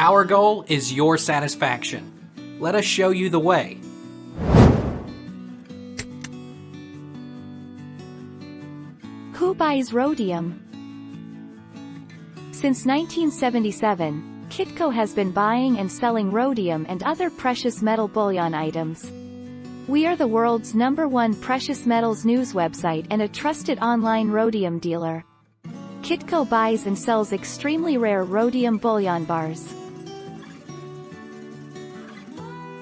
Our goal is your satisfaction. Let us show you the way. Who buys rhodium? Since 1977, Kitco has been buying and selling rhodium and other precious metal bullion items. We are the world's number one precious metals news website and a trusted online rhodium dealer. Kitco buys and sells extremely rare rhodium bullion bars.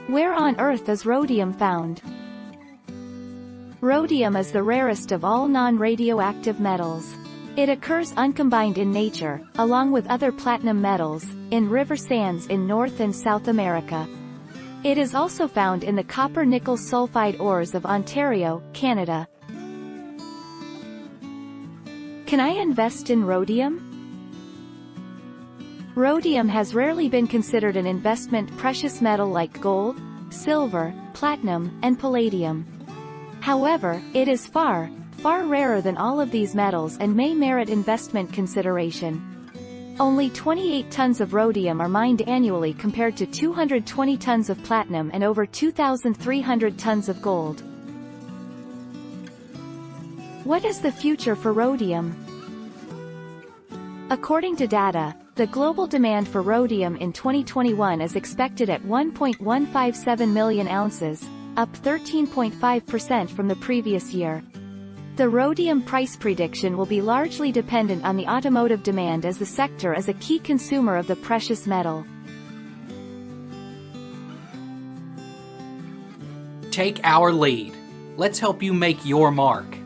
Where on earth is rhodium found? Rhodium is the rarest of all non-radioactive metals. It occurs uncombined in nature, along with other platinum metals, in river sands in North and South America. It is also found in the copper-nickel sulfide ores of Ontario, Canada. Can I invest in rhodium? Rhodium has rarely been considered an investment precious metal like gold, silver, platinum, and palladium. However, it is far, far rarer than all of these metals and may merit investment consideration. Only 28 tons of rhodium are mined annually compared to 220 tons of platinum and over 2,300 tons of gold. What is the future for rhodium? According to data, the global demand for rhodium in 2021 is expected at 1.157 million ounces, up 13.5% from the previous year. The rhodium price prediction will be largely dependent on the automotive demand as the sector is a key consumer of the precious metal. Take our lead. Let's help you make your mark.